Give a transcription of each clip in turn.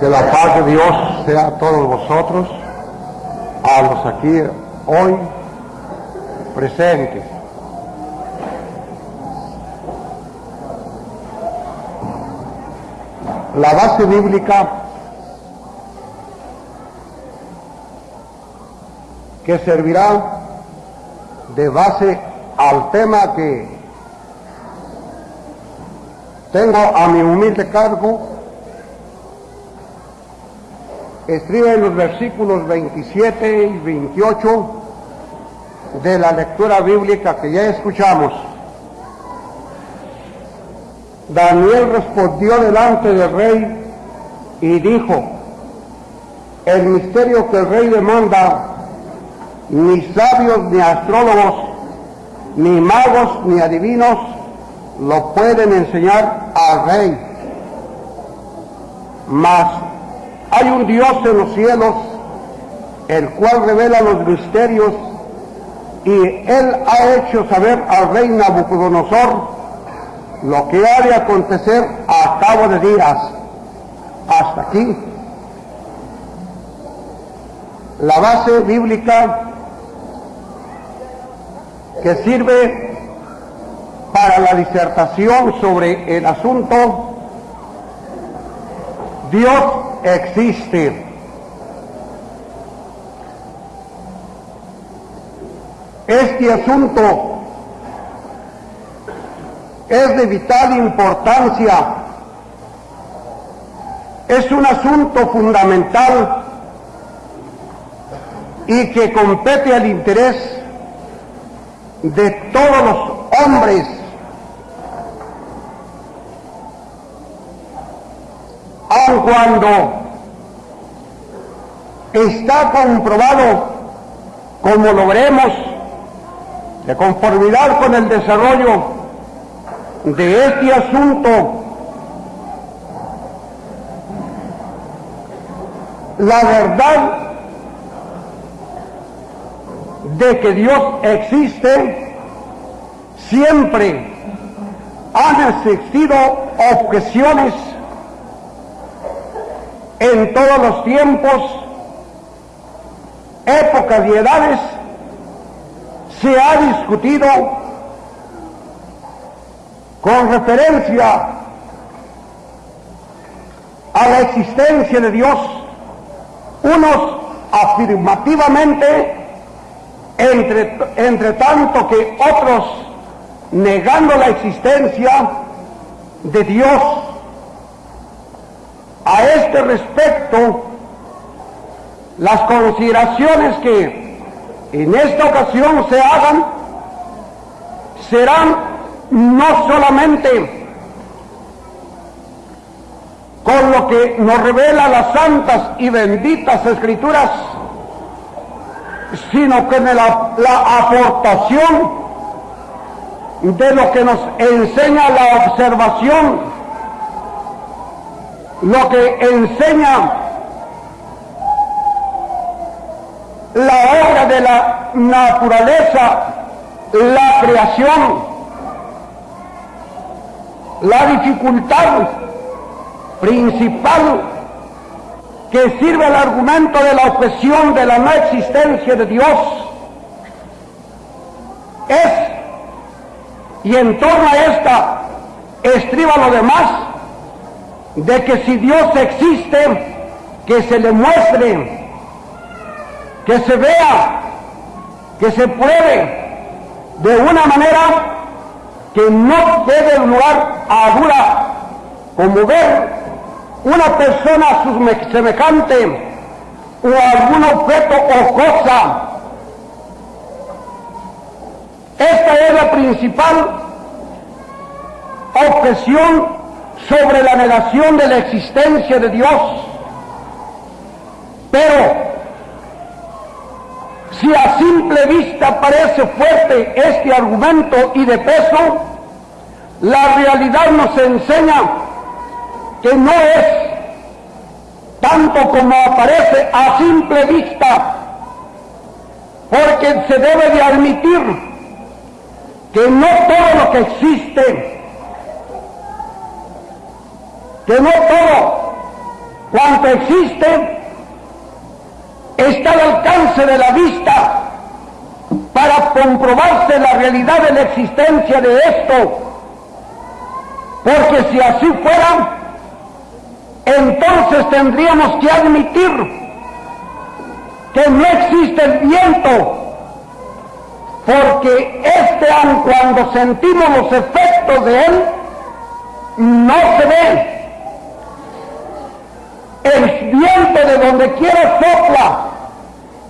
Que la paz de Dios sea a todos vosotros, a los aquí hoy presentes. La base bíblica que servirá de base al tema que tengo a mi humilde cargo, escribe en los versículos 27 y 28 de la lectura bíblica que ya escuchamos. Daniel respondió delante del rey y dijo, el misterio que el rey demanda, ni sabios ni astrólogos, ni magos ni adivinos lo pueden enseñar al rey. Mas hay un Dios en los cielos, el cual revela los misterios, y él ha hecho saber al rey Nabucodonosor lo que ha de acontecer a cabo de días. Hasta aquí. La base bíblica que sirve para la disertación sobre el asunto Dios existe. Este asunto es de vital importancia, es un asunto fundamental y que compete al interés de todos los hombres. Cuando está comprobado, como lo veremos, de conformidad con el desarrollo de este asunto, la verdad de que Dios existe, siempre han existido objeciones en todos los tiempos, épocas y edades, se ha discutido con referencia a la existencia de Dios, unos afirmativamente, entre, tanto que otros negando la existencia de Dios. A este respecto, las consideraciones que en esta ocasión se hagan serán no solamente con lo que nos revela las santas y benditas escrituras, sino que la, la aportación de lo que nos enseña la observación, lo que enseña la obra de la naturaleza, la creación, la dificultad principal que sirve al argumento de la objeción de la no existencia de Dios es, y en torno a esta estriba lo demás, de que si Dios existe, que se le muestre, que se vea, que se pruebe de una manera que no puede lugar a dura como ver una persona semejante o algún objeto o cosa. Esta es la principal objeción sobre la negación de la existencia de Dios. Pero si a simple vista parece fuerte este argumento y de peso, la realidad nos enseña que no es tanto como aparece a simple vista, porque se debe de admitir que no todo lo que existe, que no todo cuanto existe está al alcance de la vista para comprobarse la realidad de la existencia de esto. Porque si así fuera, entonces tendríamos que admitir que no existe el viento, porque este, aun cuando sentimos los efectos de él, no se ve. El viento de donde quiera sopla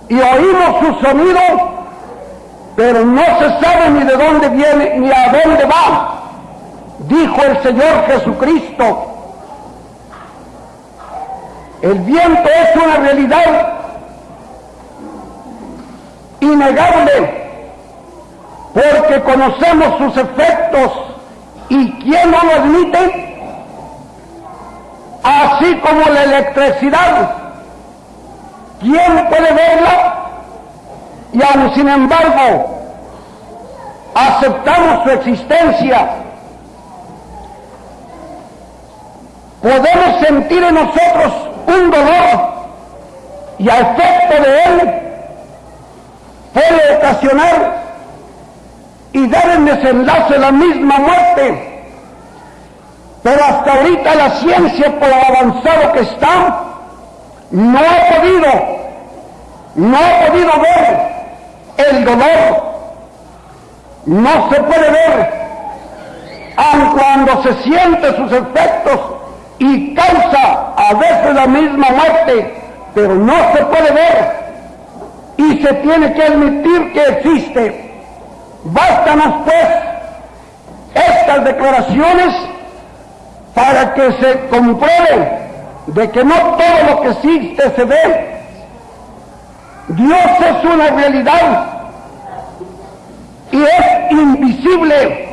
y oímos su sonido, pero no se sabe ni de dónde viene ni a dónde va, dijo el Señor Jesucristo. El viento es una realidad innegable porque conocemos sus efectos y quién no lo admite, así como la electricidad, ¿quién puede verla? Y aún sin embargo, aceptamos su existencia. Podemos sentir en nosotros un dolor y a efecto de él puede ocasionar y dar en desenlace la misma muerte. Pero hasta ahorita la ciencia, por avanzado que está, no ha podido, no ha podido ver el dolor. No se puede ver, aun cuando se siente sus efectos y causa a veces la misma muerte, pero no se puede ver y se tiene que admitir que existe. Bástanos pues estas declaraciones para que se compruebe de que no todo lo que existe se ve. Dios es una realidad y es invisible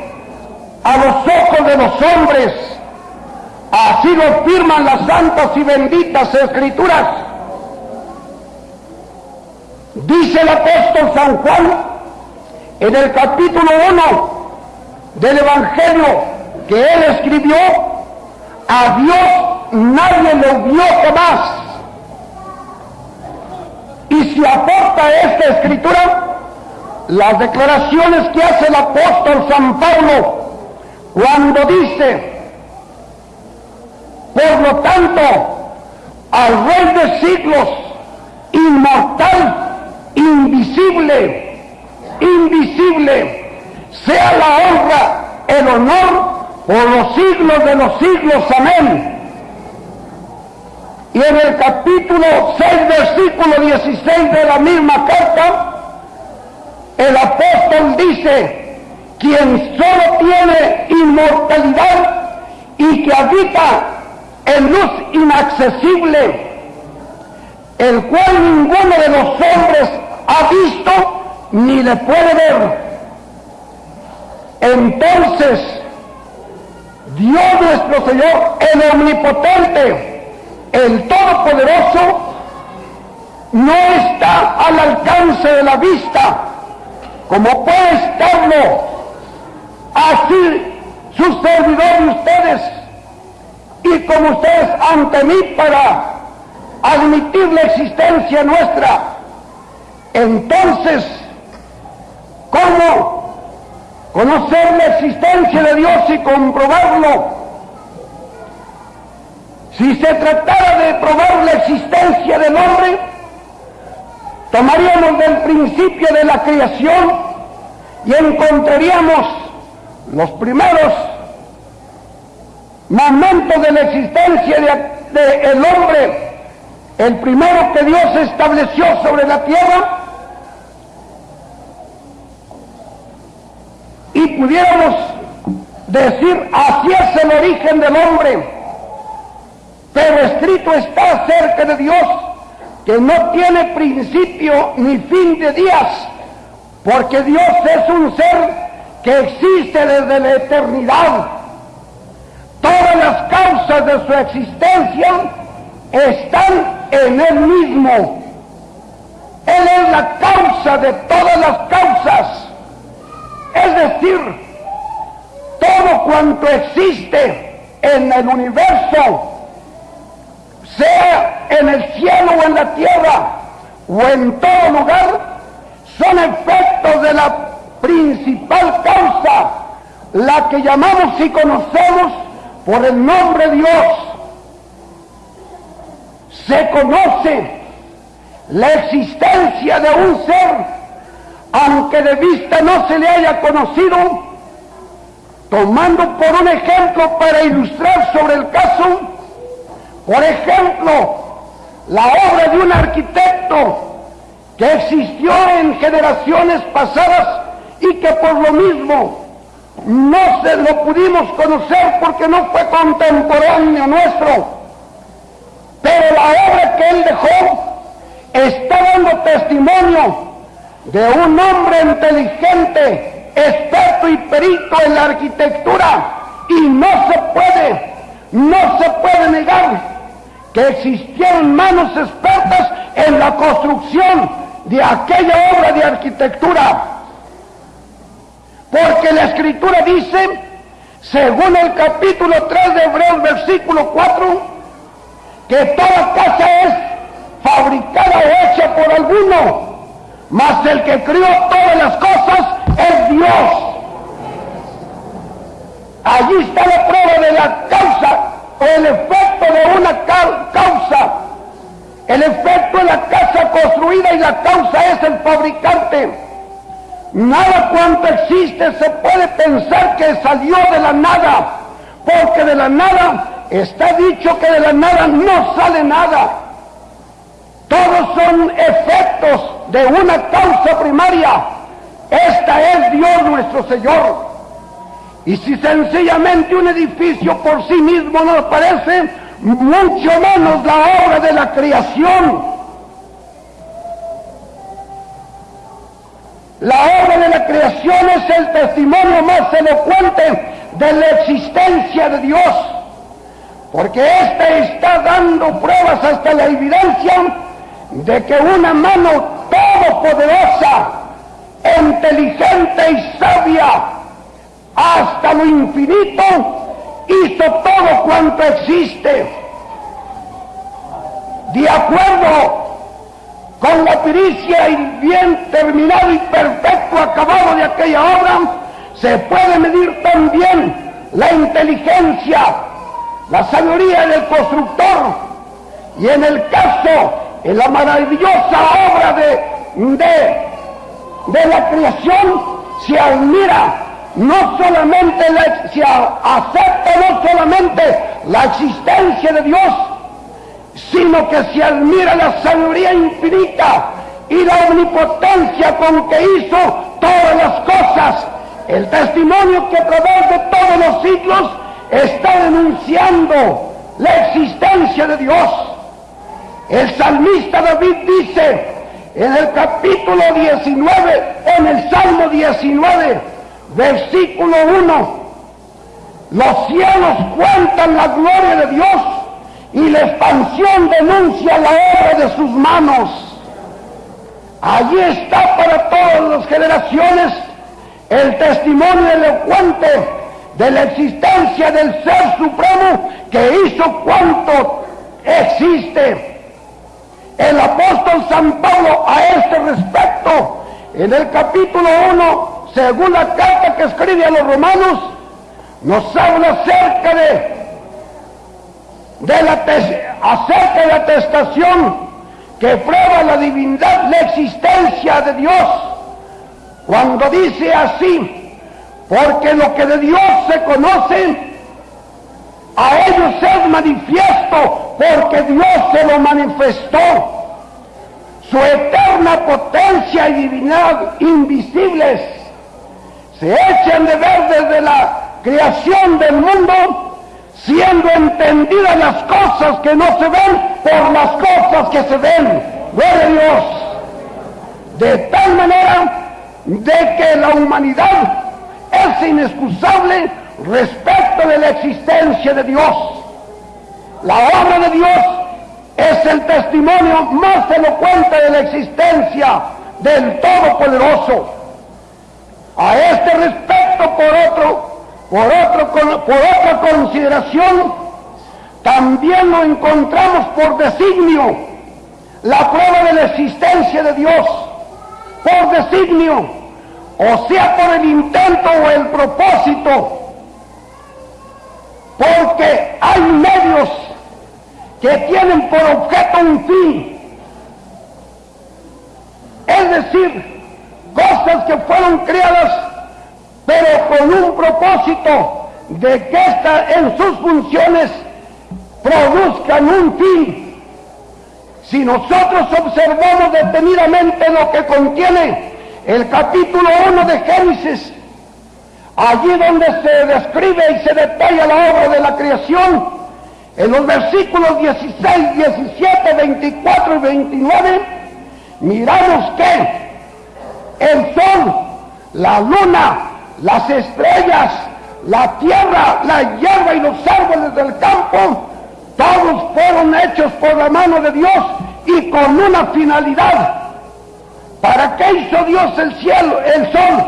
a los ojos de los hombres. Así lo firman las santas y benditas escrituras. Dice el apóstol San Juan en el capítulo 1 del Evangelio que él escribió, a Dios nadie lo vio jamás. Y si aporta esta escritura, las declaraciones que hace el apóstol San Pablo cuando dice, por lo tanto, al Rey de siglos, inmortal, invisible, invisible, sea la honra, el honor por los siglos de los siglos. Amén. Y en el capítulo 6, versículo 16 de la misma carta, el apóstol dice, quien solo tiene inmortalidad y que habita en luz inaccesible, el cual ninguno de los hombres ha visto ni le puede ver. Entonces, Dios nuestro Señor, el omnipotente, el todopoderoso, no está al alcance de la vista, como puede estarlo. Así su servidor ustedes, y como ustedes ante mí para admitir la existencia nuestra. Entonces, ¿cómo conocer la existencia de Dios y comprobarlo? Si se tratara de probar la existencia del hombre, tomaríamos del principio de la creación y encontraríamos los primeros momentos de la existencia del hombre, el primero que Dios estableció sobre la tierra, y pudiéramos decir, así es el origen del hombre, pero escrito está acerca de Dios, que no tiene principio ni fin de días, porque Dios es un ser que existe desde la eternidad. Todas las causas de su existencia están en Él mismo. Él es la causa de todas las causas. Es decir, todo cuanto existe en el universo sea en el cielo o en la tierra o en todo lugar, son efectos de la principal causa, la que llamamos y conocemos por el nombre Dios. Se conoce la existencia de un ser, aunque de vista no se le haya conocido, tomando por un ejemplo para ilustrar sobre el caso, por ejemplo, la obra de un arquitecto que existió en generaciones pasadas y que por lo mismo no se lo pudimos conocer porque no fue contemporáneo nuestro. Pero la obra que él dejó está dando testimonio de un hombre inteligente, experto y perito en la arquitectura. Y no se puede, no se puede negar que existieron manos expertas en la construcción de aquella obra de arquitectura. Porque la escritura dice, según el capítulo 3 de Hebreos, versículo 4, que toda casa es fabricada o hecha por alguno, mas el que crió todas las cosas es Dios. Allí está la prueba de la causa o el efecto de una causa. El efecto de la casa construida y la causa es el fabricante. Nada cuanto existe se puede pensar que salió de la nada, porque de la nada está dicho que de la nada no sale nada. Todos son efectos de una causa primaria. Esta es Dios nuestro Señor. Y si sencillamente un edificio por sí mismo nos parece, mucho menos la obra de la creación. La obra de la creación es el testimonio más elocuente de la existencia de Dios, porque éste está dando pruebas hasta la evidencia de que una mano todopoderosa, inteligente y sabia, hasta lo infinito, hizo todo cuanto existe. De acuerdo con la pericia y bien terminado y perfecto acabado de aquella obra, se puede medir también la inteligencia, la sabiduría del constructor y en el caso en la maravillosa obra de, de, la creación se admira no solamente la, se acepta no solamente la existencia de Dios, sino que se admira la sabiduría infinita y la omnipotencia con que hizo todas las cosas. El testimonio que a de todos los siglos está denunciando la existencia de Dios. El salmista David dice en el capítulo 19, en el Salmo 19, versículo 1, los cielos cuentan la gloria de Dios y la expansión denuncia la obra de sus manos. Allí está para todas las generaciones el testimonio elocuente de la existencia del Ser Supremo que hizo cuanto existe. El apóstol San Pablo a este respecto, en el capítulo 1, según la carta que escribe a los romanos, nos habla acerca de, de la, acerca de la atestación que prueba la divinidad, la existencia de Dios, cuando dice así, porque lo que de Dios se conoce, a ellos es manifiesto, porque Dios se lo manifestó. Su eterna potencia y divinidad invisibles se echan de ver desde la creación del mundo, siendo entendidas las cosas que no se ven por las cosas que se ven. Gloria Dios. De tal manera de que la humanidad es inexcusable respecto de la existencia de Dios. La obra de Dios es el testimonio más elocuente de la existencia del Todopoderoso. A este respecto, por otro, por otro, por otra consideración, también lo encontramos por designio, la prueba de la existencia de Dios, por designio, o sea, por el intento o el propósito, porque hay medios que tienen por objeto un fin, es decir, cosas que fueron creadas, pero con un propósito de que esta, en sus funciones produzcan un fin. Si nosotros observamos detenidamente lo que contiene el capítulo 1 de Génesis, allí donde se describe y se detalla la obra de la creación, en los versículos 16, 17, 24 y 29, miramos que el sol, la luna, las estrellas, la tierra, la hierba y los árboles del campo, todos fueron hechos por la mano de Dios y con una finalidad. ¿Para qué hizo Dios el cielo, el sol?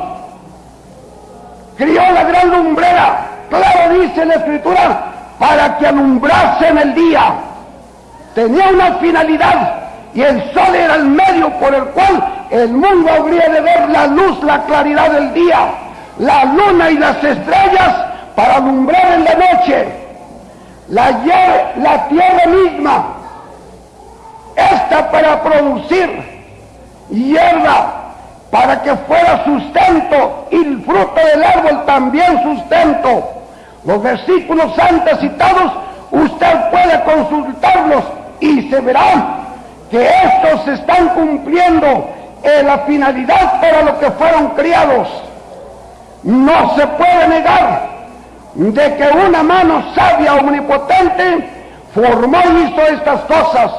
Crió la gran lumbrera, claro dice la escritura, para que alumbrase en el día. Tenía una finalidad y el sol era el medio por el cual el mundo habría de ver la luz, la claridad del día, la luna y las estrellas para alumbrar en la noche. La, la tierra misma, esta para producir hierba, para que fuera sustento y el fruto del árbol también sustento. Los versículos antes citados, usted puede consultarlos y se verá que estos están cumpliendo en la finalidad para lo que fueron criados. No se puede negar de que una mano sabia omnipotente formó y hizo estas cosas.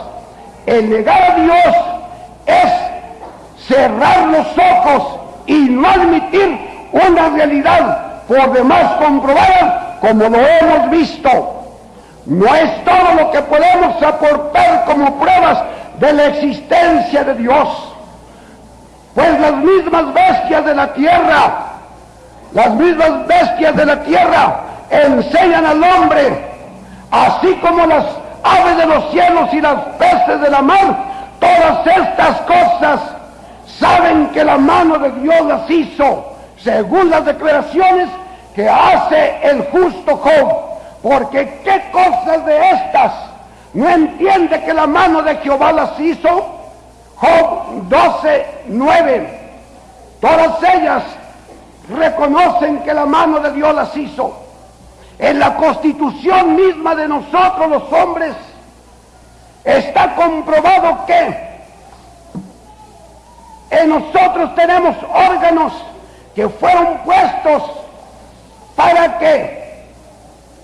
El negar a Dios es cerrar los ojos y no admitir una realidad por demás comprobada como lo hemos visto. No es todo lo que podemos aportar como pruebas de la existencia de Dios. Pues las mismas bestias de la tierra, las mismas bestias de la tierra enseñan al hombre, así como las aves de los cielos y las peces de la mar, todas estas cosas saben que la mano de Dios las hizo, según las declaraciones que hace el justo Job. Porque qué cosas de estas no entiende que la mano de Jehová las hizo. Job 12, 9. Todas ellas reconocen que la mano de Dios las hizo. En la constitución misma de nosotros los hombres está comprobado que en nosotros tenemos órganos que fueron puestos para que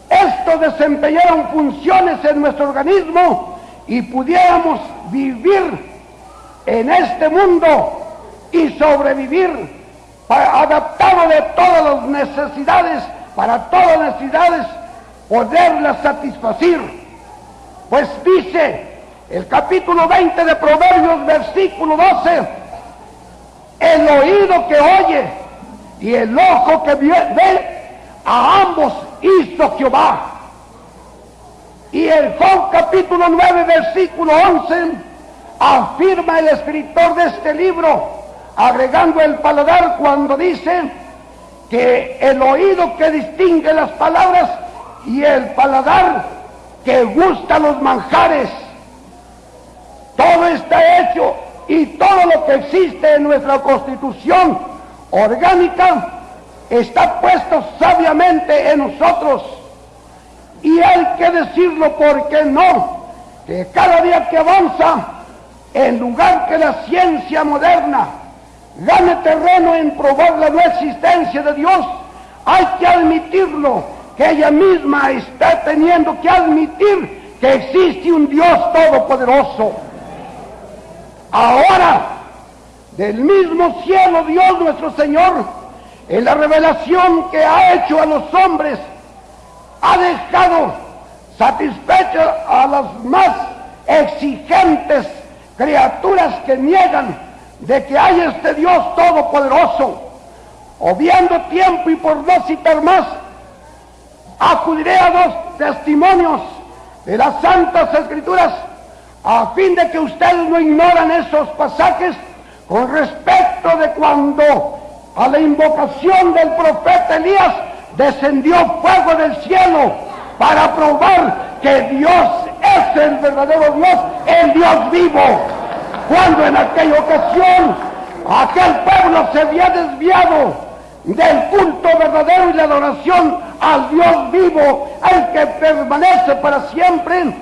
estos desempeñaran funciones en nuestro organismo y pudiéramos vivir en este mundo y sobrevivir adaptado de todas las necesidades, para todas las necesidades, poderlas satisfacer. Pues dice el capítulo 20 de Proverbios, versículo 12, el oído que oye y el ojo que ve, a ambos hizo Jehová. Y el Job capítulo 9, versículo 11, afirma el escritor de este libro, agregando el paladar cuando dice que el oído que distingue las palabras y el paladar que gusta los manjares. Todo está hecho y todo lo que existe en nuestra constitución orgánica está puesto sabiamente en nosotros. Y hay que decirlo porque no, que cada día que avanza en lugar que la ciencia moderna gane terreno en probar la no existencia de Dios, hay que admitirlo, que ella misma está teniendo que admitir que existe un Dios todopoderoso. Ahora, del mismo cielo Dios nuestro Señor, en la revelación que ha hecho a los hombres, ha dejado satisfechos a las más exigentes criaturas que niegan de que hay este Dios todopoderoso. Obviando tiempo y por no citar más, acudiré a dos testimonios de las Santas Escrituras, a fin de que ustedes no ignoran esos pasajes con respecto de cuando a la invocación del profeta Elías descendió fuego del cielo para probar que Dios es el verdadero Dios, el Dios vivo. Cuando en aquella ocasión aquel pueblo se había desviado del culto verdadero y la adoración al Dios vivo, el que permanece para siempre,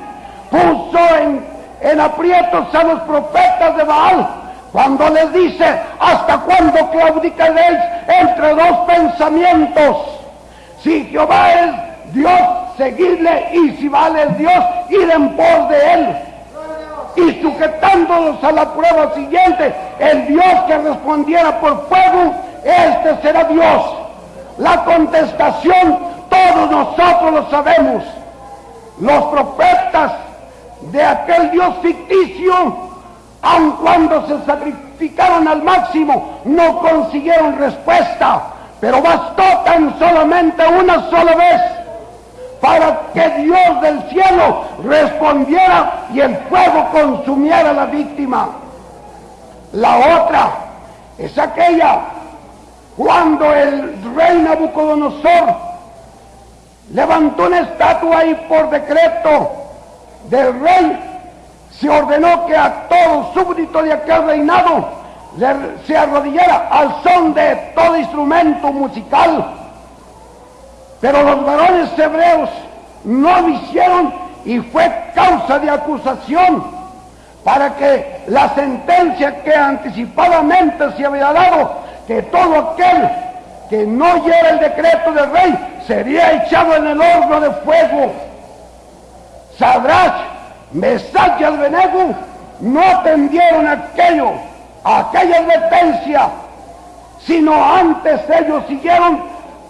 puso en, en aprietos a los profetas de Baal cuando les dice, ¿hasta cuándo claudicaréis entre dos pensamientos? Si Jehová es Dios, seguidle, y si vale Dios, ir en pos de él. Y sujetándolos a la prueba siguiente, el Dios que respondiera por fuego, este será Dios. La contestación, todos nosotros lo sabemos. Los profetas de aquel Dios ficticio aun cuando se sacrificaron al máximo, no consiguieron respuesta, pero bastó tan solamente una sola vez para que Dios del cielo respondiera y el fuego consumiera a la víctima. La otra es aquella cuando el rey Nabucodonosor levantó una estatua ahí por decreto del rey se ordenó que a todo súbdito de aquel reinado se arrodillara al son de todo instrumento musical. Pero los varones hebreos no lo hicieron y fue causa de acusación para que la sentencia que anticipadamente se había dado, que todo aquel que no lleve el decreto del rey sería echado en el horno de fuego. Sadrach Mesach y Abednego no atendieron aquello, aquella advertencia, sino antes ellos siguieron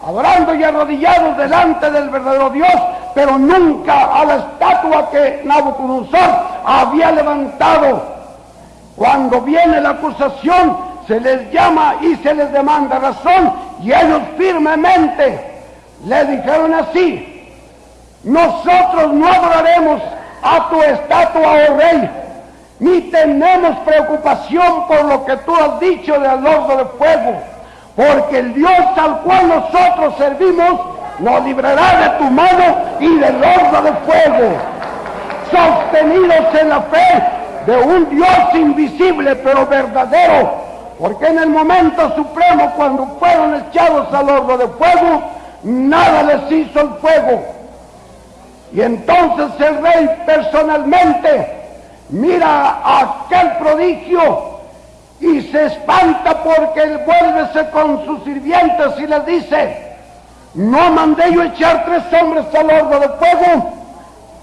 adorando y arrodillados delante del verdadero Dios, pero nunca a la estatua que Nabucodonosor había levantado. Cuando viene la acusación, se les llama y se les demanda razón, y ellos firmemente le dijeron así, nosotros no adoraremos a tu estatua, oh rey, ni tenemos preocupación por lo que tú has dicho del horno de fuego, porque el Dios al cual nosotros servimos nos librará de tu mano y del horno de fuego, sostenidos en la fe de un Dios invisible pero verdadero, porque en el momento supremo cuando fueron echados al horno de fuego, nada les hizo el fuego, y entonces el rey personalmente mira aquel prodigio y se espanta porque él vuelve con sus sirvientes y les dice, no mandé yo echar tres hombres al horno de fuego.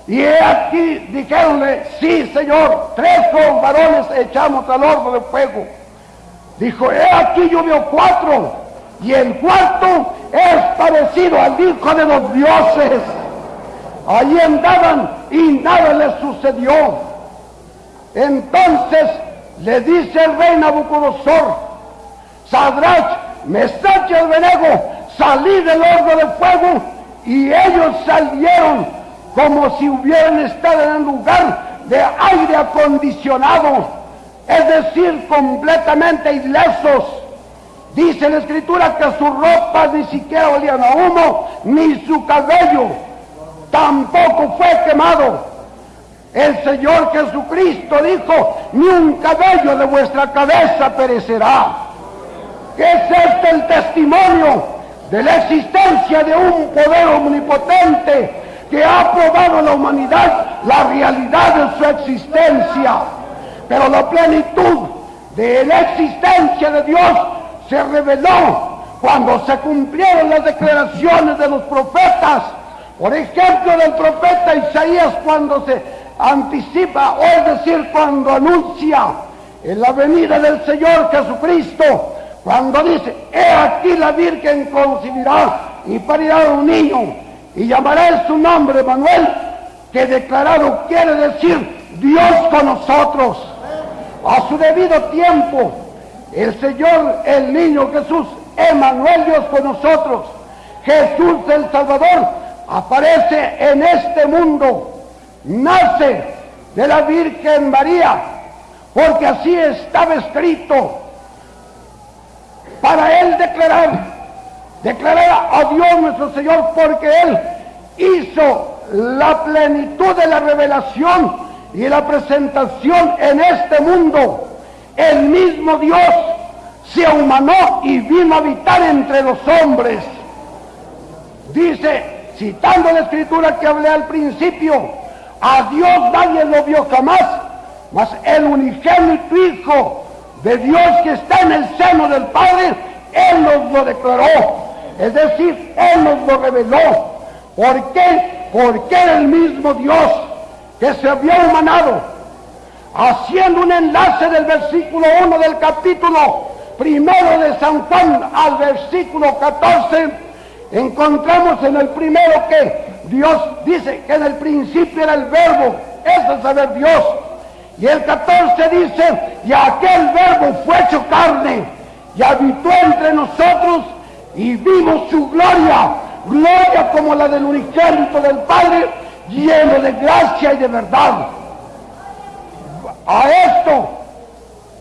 Y aquí, dijeronle, sí señor, tres varones echamos al horno de fuego. Dijo, he aquí yo veo cuatro, y el cuarto es parecido al hijo de los dioses. Allí andaban y nada les sucedió. Entonces le dice el rey Nabucodonosor, Sadrach, Mesach y Benego, salí del horno de fuego y ellos salieron como si hubieran estado en un lugar de aire acondicionado, es decir, completamente ilesos. Dice la escritura que sus ropas ni siquiera olían a humo, ni su cabello tampoco fue quemado. El Señor Jesucristo dijo, ni un cabello de vuestra cabeza perecerá. ¿Qué es este el testimonio de la existencia de un poder omnipotente que ha probado a la humanidad la realidad de su existencia? Pero la plenitud de la existencia de Dios se reveló cuando se cumplieron las declaraciones de los profetas por ejemplo, del profeta Isaías cuando se anticipa, o es decir, cuando anuncia en la venida del Señor Jesucristo, cuando dice, he aquí la Virgen concebirá y parirá un niño y llamará su nombre Manuel, que declarado quiere decir Dios con nosotros. A su debido tiempo, el Señor, el niño Jesús, Emanuel Dios con nosotros, Jesús el Salvador, aparece en este mundo nace de la Virgen María, porque así estaba escrito para él declarar, declarar a Dios nuestro Señor, porque él hizo la plenitud de la revelación y la presentación en este mundo. El mismo Dios se humanó y vino a habitar entre los hombres. Dice, citando la escritura que hablé al principio, a Dios nadie lo vio jamás, mas el unigénito Hijo de Dios que está en el seno del Padre, Él nos lo declaró. Es decir, Él nos lo reveló. ¿Por qué? Porque el mismo Dios que se había humanado. Haciendo un enlace del versículo 1 del capítulo primero de San Juan al versículo 14, encontramos en el primero que Dios dice que en el principio era el verbo, eso es saber Dios. Y el 14 dice, y aquel verbo fue hecho carne y habitó entre nosotros y vimos su gloria, gloria como la del unigénito del Padre, lleno de gracia y de verdad. A esto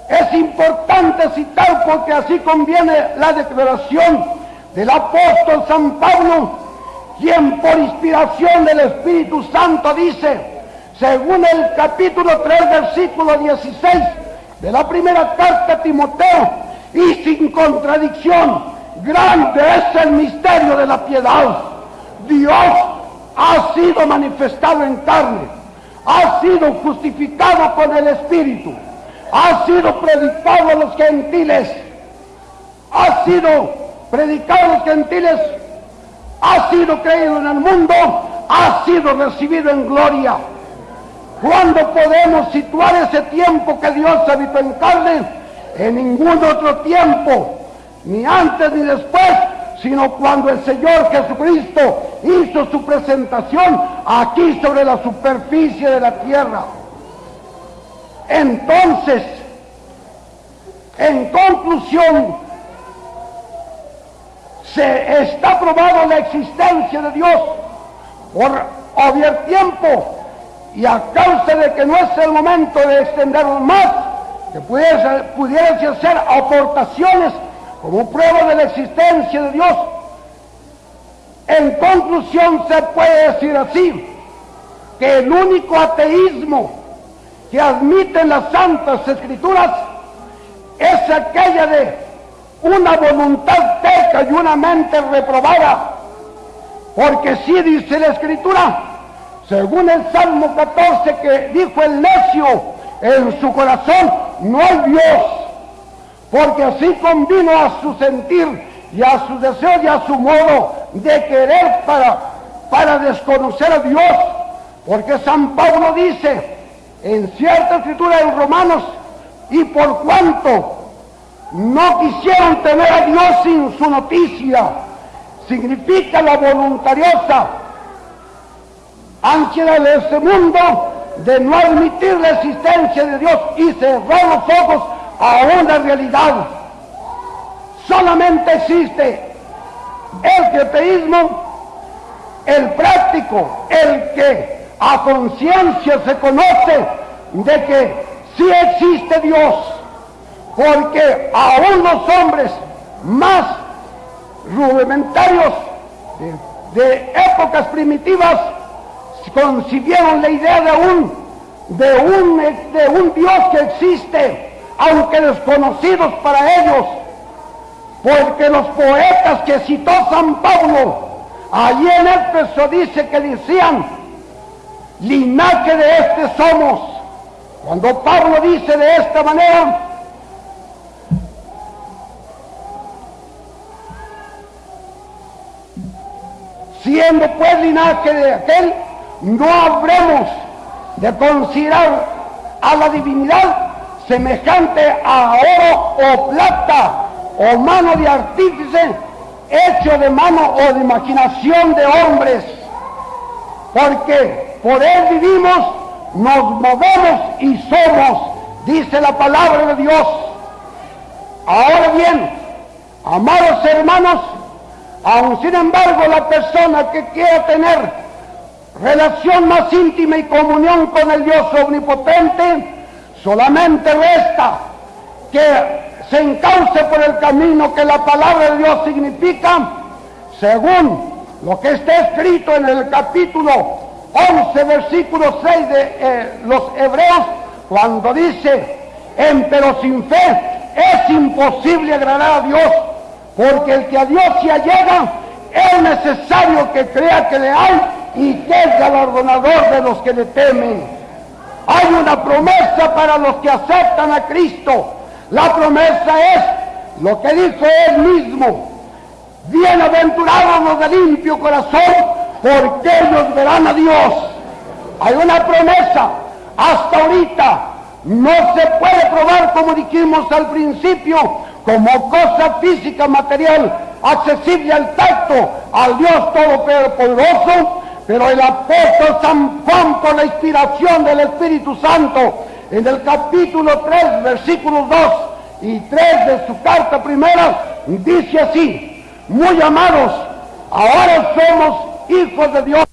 es importante citar porque así conviene la declaración del apóstol San Pablo quien por inspiración del Espíritu Santo dice, según el capítulo 3, versículo 16 de la primera carta a Timoteo, y sin contradicción, grande es el misterio de la piedad. Dios ha sido manifestado en carne, ha sido justificado con el Espíritu, ha sido predicado a los gentiles, ha sido predicado a los gentiles ha sido creído en el mundo, ha sido recibido en gloria. ¿Cuándo podemos situar ese tiempo que Dios habitó en carne? En ningún otro tiempo, ni antes ni después, sino cuando el Señor Jesucristo hizo su presentación aquí sobre la superficie de la tierra. Entonces, en conclusión, se está probado la existencia de Dios por haber tiempo y a causa de que no es el momento de extendernos más, que pudiese, hacer aportaciones como prueba de la existencia de Dios. En conclusión se puede decir así, que el único ateísmo que admiten las santas escrituras es aquella de una voluntad terca y una mente reprobada. Porque si dice la escritura, según el Salmo 14 que dijo el necio en su corazón, no hay Dios. Porque así convino a su sentir y a su deseo y a su modo de querer para, para desconocer a Dios. Porque San Pablo dice en cierta escritura en Romanos, y por cuanto no quisieron tener a Dios sin su noticia. Significa la voluntariosa ansiedad de este mundo de no admitir la existencia de Dios y cerrar los ojos a una realidad. Solamente existe el creteísmo, el práctico, el que a conciencia se conoce de que sí existe Dios porque aún los hombres más rudimentarios de, épocas primitivas concibieron la idea de un, de, un, de un Dios que existe, aunque desconocidos para ellos, porque los poetas que citó San Pablo, allí en Éfeso dice que decían, linaje de este somos. Cuando Pablo dice de esta manera, siendo pues linaje de aquel, no habremos de considerar a la divinidad semejante a oro o plata o mano de artífice hecho de mano o de imaginación de hombres, porque por él vivimos, nos movemos y somos, dice la palabra de Dios. Ahora bien, amados hermanos, Aun sin embargo, la persona que quiera tener relación más íntima y comunión con el Dios omnipotente, solamente resta que se encauce por el camino que la palabra de Dios significa, según lo que está escrito en el capítulo 11, versículo 6 de eh, los Hebreos, cuando dice, pero sin fe es imposible agradar a Dios, porque el que a Dios se allega, es necesario que crea que le hay y que es galardonador de los que le temen. Hay una promesa para los que aceptan a Cristo. La promesa es lo que dijo él mismo. Bienaventurados los de limpio corazón, porque ellos verán a Dios. Hay una promesa. Hasta ahorita no se puede probar, como dijimos al principio, como cosa física, material, accesible al tacto, al Dios Todopoderoso, pero el apóstol San Juan, por la inspiración del Espíritu Santo, en el capítulo 3, versículos 2 y 3 de su carta primera, dice así, muy amados, ahora somos hijos de Dios.